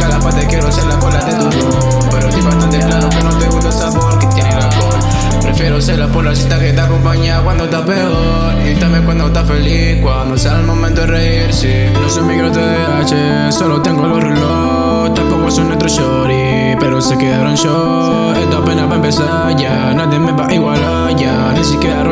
Cada parte quiero ser la cola de tu Pero estoy bastante plano que no te gusta el sabor que tiene el alcohol. Prefiero ser la polacita que te acompaña cuando estás peor. Y también cuando estás feliz, cuando sea el momento de reírse sí. No soy migrante de H, solo tengo los relojes Tampoco son nuestros shorty, pero se quedaron yo Esto apenas va a empezar ya, nadie me va a igualar ya Ni siquiera